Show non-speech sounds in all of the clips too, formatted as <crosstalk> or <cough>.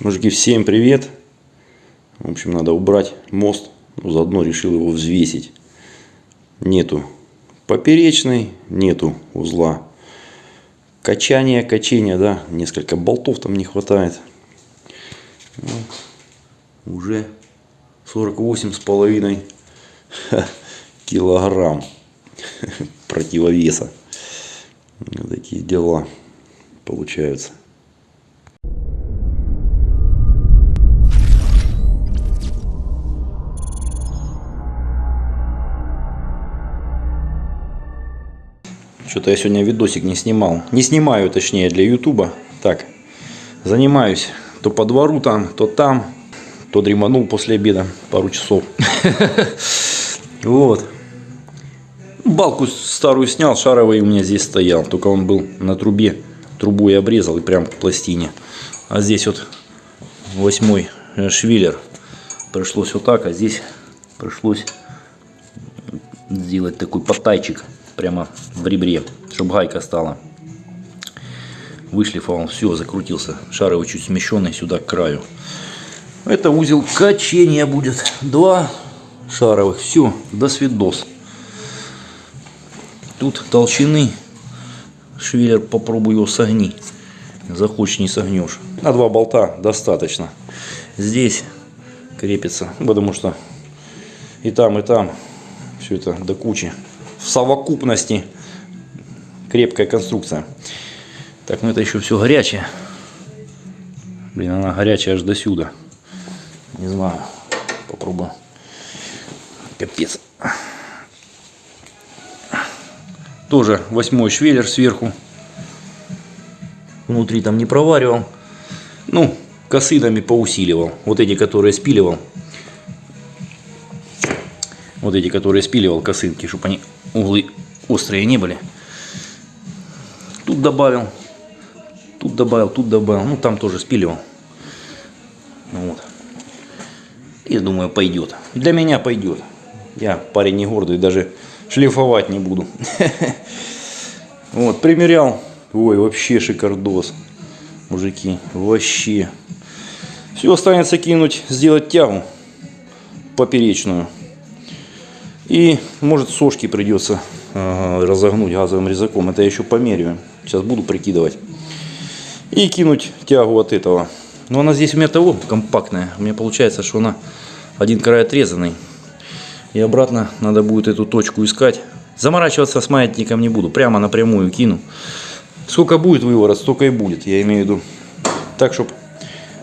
Мужики, всем привет. В общем, надо убрать мост. Ну, заодно решил его взвесить. Нету поперечной, нету узла. Качание, качение, да. Несколько болтов там не хватает. Ну, уже 48 с половиной <laughs> килограмм <laughs> противовеса. Вот такие дела получаются. Что-то я сегодня видосик не снимал. Не снимаю, точнее, для ютуба. Так, занимаюсь то по двору там, то там. То дреманул после обеда пару часов. <laughs> Вот. Балку старую снял, шаровый у меня здесь стоял. Только он был на трубе. Трубу я обрезал и прям к пластине. А здесь вот восьмой швиллер. Пришлось вот так, а здесь пришлось сделать такой потайчик прямо в ребре, чтобы гайка стала. Вышлифовал, все, закрутился. Шаровый чуть смещенный сюда к краю. Это узел качения будет. Два шаровых. Все, до свидос. Тут толщины. Швеллер попробуй его согни. Захочешь, не согнешь. На два болта достаточно. Здесь крепится, потому что и там, и там все это до кучи в совокупности крепкая конструкция. Так, ну это еще все горячее. Блин, она горячая аж до сюда. Не знаю. Попробую. Капец. Тоже восьмой швеллер сверху. Внутри там не проваривал. Ну, косынами поусиливал. Вот эти, которые спиливал. Вот эти, которые спиливал косынки, чтобы они углы острые не были. Тут добавил, тут добавил, тут добавил. Ну, там тоже спиливал. Вот. И думаю, пойдет. Для меня пойдет. Я парень не гордый, даже шлифовать не буду. <laughs> Вот, примерял. Ой, вообще шикардос. Мужики, вообще. Все останется кинуть, сделать тягу поперечную. И может сошки придется э, разогнуть газовым резаком. Это я еще померяю. Сейчас буду прикидывать. И кинуть тягу от этого. Но она здесь у меня того компактная. У меня получается, что она один край отрезанный. И обратно надо будет эту точку искать. Заморачиваться с маятником не буду. Прямо напрямую кину. Сколько будет выворот, столько и будет. Я имею в виду. Так, чтобы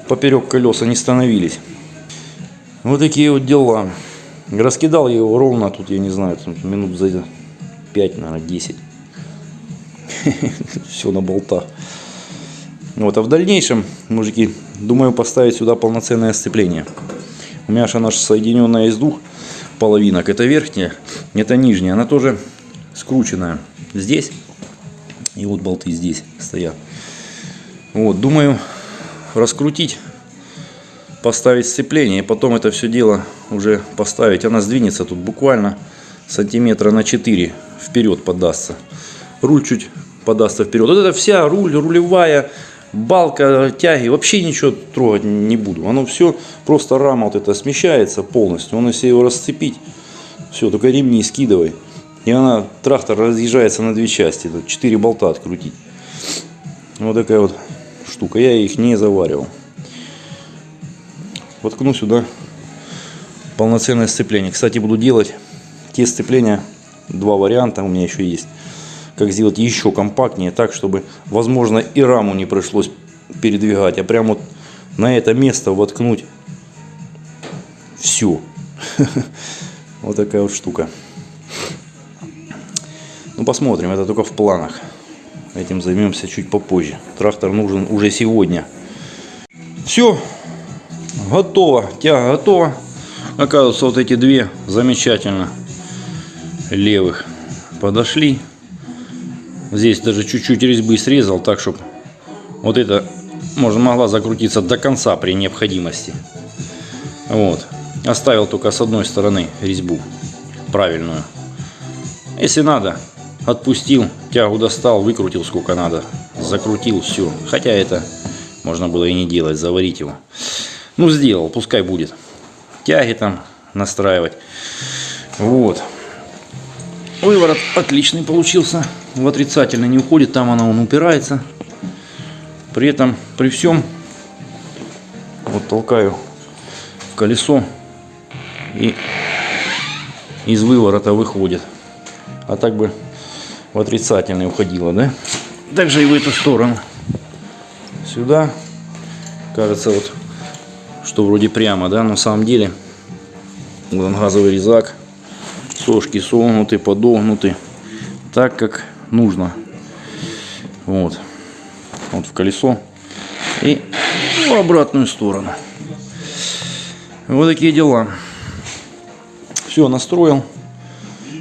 поперек колеса не становились. Вот такие вот дела. Раскидал я его ровно тут, я не знаю, минут за 5, наверное, 10. Все на болтах. Вот, а в дальнейшем, мужики, думаю поставить сюда полноценное сцепление. У меня же она соединенная из двух половинок. Это верхняя, это нижняя. Она тоже скрученная здесь. И вот болты здесь стоят. Вот, думаю раскрутить поставить сцепление и потом это все дело уже поставить. Она сдвинется тут буквально сантиметра на 4 вперед подастся. Руль чуть подастся вперед. Вот это вся руль, рулевая, балка, тяги, вообще ничего трогать не буду. Оно все, просто рама вот это смещается полностью. Он если его расцепить, все, только ремни скидывай. И она, трактор разъезжается на две части. Тут 4 болта открутить. Вот такая вот штука. Я их не заваривал воткну сюда полноценное сцепление. Кстати, буду делать те сцепления, два варианта у меня еще есть. Как сделать еще компактнее, так, чтобы, возможно, и раму не пришлось передвигать, а прямо вот на это место воткнуть все. <laughs> Вот такая вот штука. Ну, посмотрим, это только в планах. Этим займемся чуть попозже. Трактор нужен уже сегодня. Все, готово, тяга готова. Оказывается, вот эти две замечательно левых подошли. Здесь даже чуть-чуть резьбы срезал, так, чтобы вот это можно могла закрутиться до конца при необходимости. Вот. Оставил только с одной стороны резьбу правильную. Если надо, отпустил, тягу достал, выкрутил сколько надо, закрутил, все. Хотя это Можно было и не делать, заварить его. Ну, сделал, пускай будет. Тяги там настраивать. Вот. Выворот отличный получился. В отрицательно не уходит, там она он упирается. При этом, при всем, вот толкаю в колесо и из выворота выходит. А так бы в отрицательный уходило, да? Также и в эту сторону. Сюда. Кажется, вот, что вроде прямо, да? Но на самом деле, вот он газовый резак. Сошки согнуты, подогнуты. Так, как нужно. Вот. Вот в колесо. И в обратную сторону. Вот такие дела. Все настроил.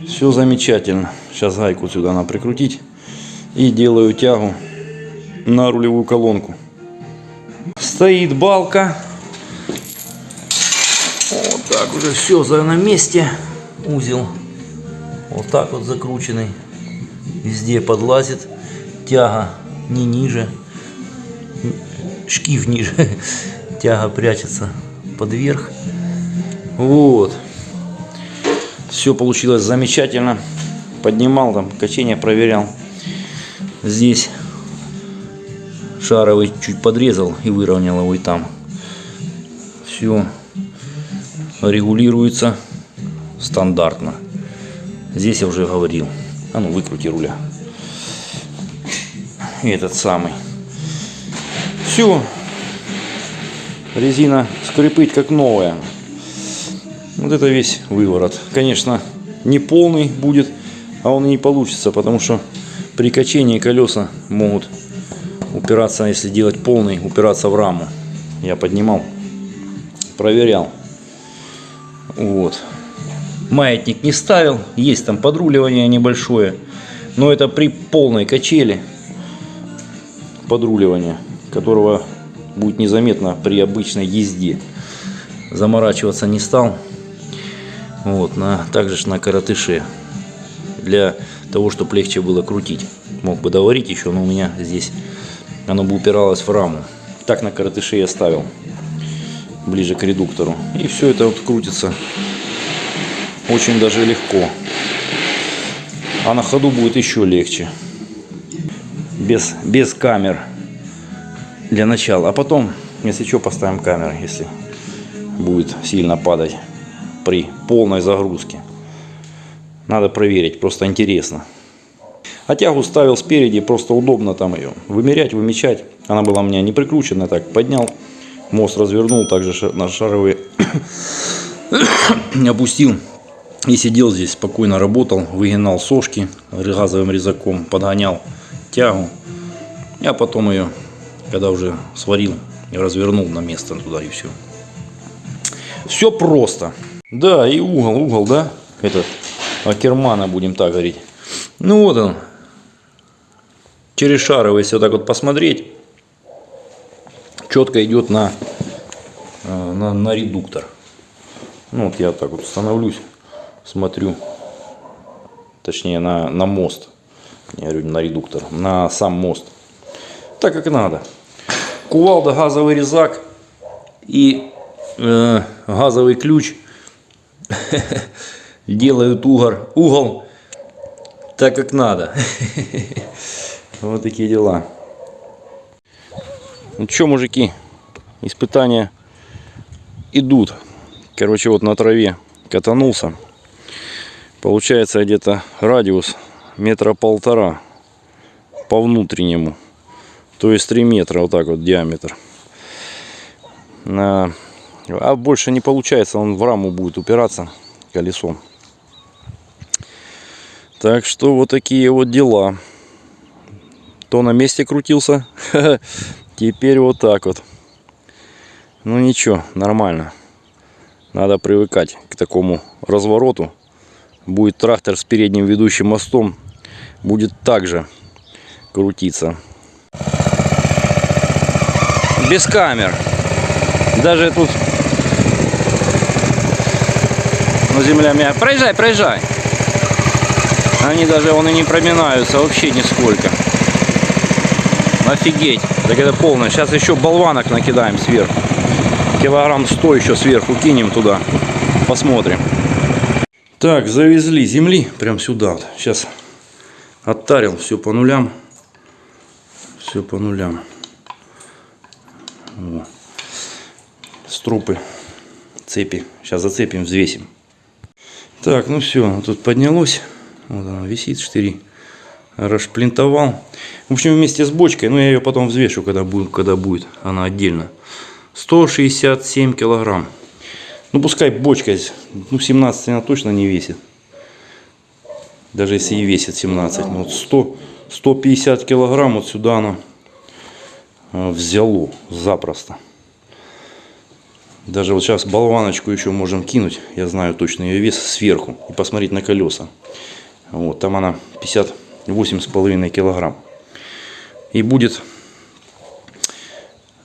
Все замечательно. Сейчас гайку сюда надо прикрутить. И делаю тягу на рулевую колонку. Стоит балка. Так уже все на месте. Узел. Вот так вот закрученный. Везде подлазит. Тяга не ниже. Шкив ниже. <laughs> Тяга прячется под верх. Вот. Все получилось замечательно. Поднимал там, качение проверял. Здесь шаровый чуть подрезал и выровнял его и там. Все регулируется стандартно. Здесь я уже говорил. А ну выкрути руля. И этот самый. Все. Резина скрипыть как новая. Вот это весь выворот. Конечно, не полный будет, а он и не получится, потому что при качении колеса могут упираться, если делать полный, упираться в раму. Я поднимал, проверял. Вот. Маятник не ставил, есть там подруливание небольшое, но это при полной качели подруливания, которого будет незаметно при обычной езде. Заморачиваться не стал. Вот, на, также на коротыше. Для того, чтобы легче было крутить. Мог бы доварить еще, но у меня здесь оно бы упиралось в раму. Так на коротыше я ставил. Ближе к редуктору. И все это вот крутится очень даже легко. А на ходу будет еще легче. Без, без камер. Для начала. А потом, если что, поставим камеры, если будет сильно падать при полной загрузке. Надо проверить, просто интересно. А тягу ставил спереди, просто удобно там ее вымерять, вымечать. Она была у меня не прикручена, так поднял, мост развернул, также на шаровые <coughs> опустил. И сидел здесь, спокойно работал, выгинал сошки газовым резаком, подгонял тягу. Я потом ее, когда уже сварил, развернул на место туда и все. Все просто. Да, и угол, угол, да? Этот, Акермана, будем так говорить. Ну вот он. Через шаровый, если вот так вот посмотреть, четко идет на, э, на, на редуктор. Ну вот я так вот становлюсь, смотрю, точнее на, на мост. Я говорю, на редуктор, на сам мост. Так как надо. Кувалда, газовый резак и э, газовый ключ <laughs> делают угол, угол так, как надо. <laughs> Вот такие дела. Ну что, мужики, испытания идут. Короче, вот на траве катанулся. Получается где-то радиус метра полтора по внутреннему. То есть 3 метра вот так вот диаметр. А больше не получается, он в раму будет упираться колесом. Так что вот такие вот дела. То на месте крутился, <laughs> теперь вот так вот. Ну ничего, нормально. Надо привыкать к такому развороту. Будет трактор с передним ведущим мостом. Будет также крутиться. Без камер. Даже тут ну, земля мягкая. Проезжай, проезжай. Они даже он и не проминаются вообще нисколько. Офигеть. Так это полное. Сейчас еще болванок накидаем сверху. Килограмм 100 еще сверху кинем туда. Посмотрим. Так, завезли земли прям сюда. Вот. Сейчас оттарил все по нулям. Все по нулям. Во. Струпы, цепи. Сейчас зацепим, взвесим. Так, ну все, тут поднялось. Вот она висит, 4 расплинтовал. В общем, вместе с бочкой, но ну, я ее потом взвешу, когда будет, когда будет она отдельно. 167 килограмм. Ну, пускай бочка, ну, 17 она точно не весит. Даже если и весит 17. но вот 100, 150 килограмм вот сюда она э, взяло запросто. Даже вот сейчас болваночку еще можем кинуть. Я знаю точно ее вес сверху. И посмотреть на колеса. Вот, там она 50, 58,5 килограмм. И будет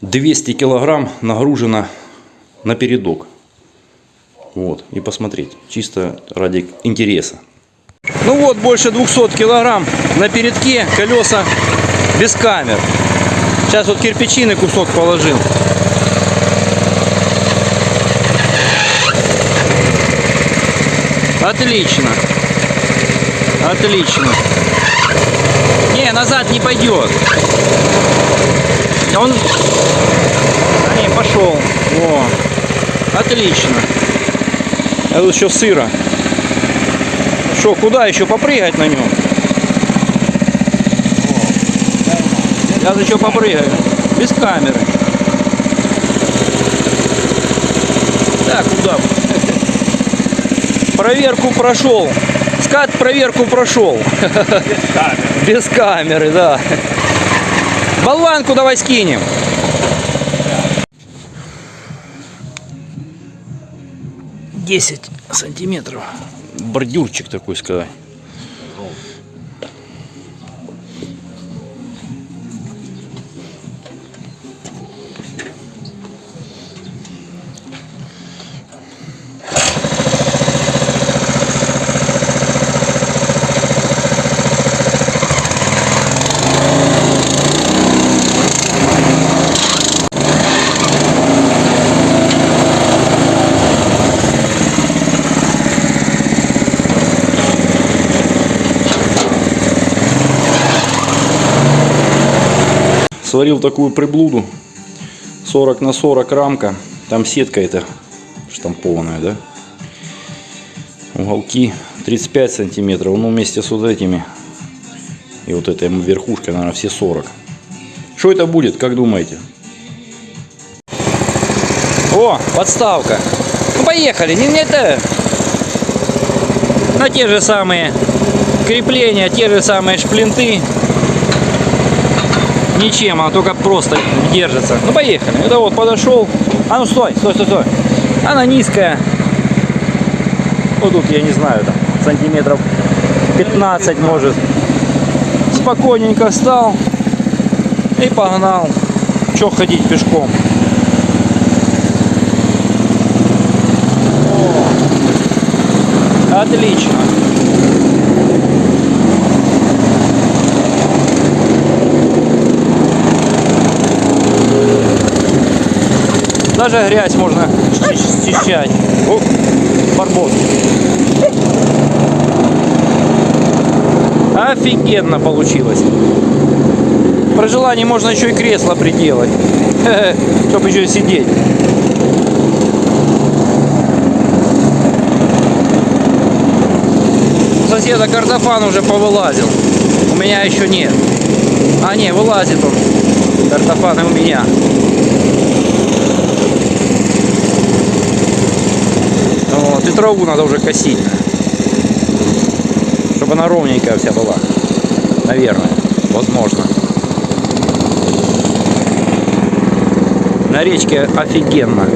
200 килограмм нагружено на передок. Вот, и посмотреть. Чисто ради интереса. Ну вот, больше 200 килограмм на передке, колеса без камер. Сейчас вот кирпичины кусок положил. Отлично. Отлично. Не, назад не пойдет. Он... А не, пошел. Во. Отлично. А тут еще сыро. Что, куда еще попрыгать на нем? Сейчас еще попрыгаю. Без камеры. Так, куда? Проверку прошел. Скат проверку прошел. Без камеры. Без камеры, да. Болванку давай скинем. Десять сантиметров. Бордюрчик такой сказать. Сварил такую приблуду. 40 на 40 рамка. Там сетка эта штампованная, да? Уголки 35 сантиметров. Ну, вместе с вот этими. И вот этой верхушкой, наверное, все 40. Что это будет, как думаете? О, подставка. Ну, поехали. Не, не это. На те же самые крепления, те же самые шплинты. Ничем, она только просто держится. Ну, поехали. Это вот подошел. А ну, стой, стой, стой, стой. Она низкая. Вот тут, я не знаю, там, сантиметров 15 может. Спокойненько встал и погнал. Че ходить пешком? Отлично. Даже грязь можно счищать. О, барбос. Офигенно получилось. При желании можно еще и кресло приделать. <laughs> Чтобы еще сидеть. У соседа картофан уже повылазил. У меня еще нет. А не, вылазит он. Картофан и у меня. Вот, и траву надо уже косить. Чтобы она ровненькая вся была. Наверное. Возможно. На речке офигенно.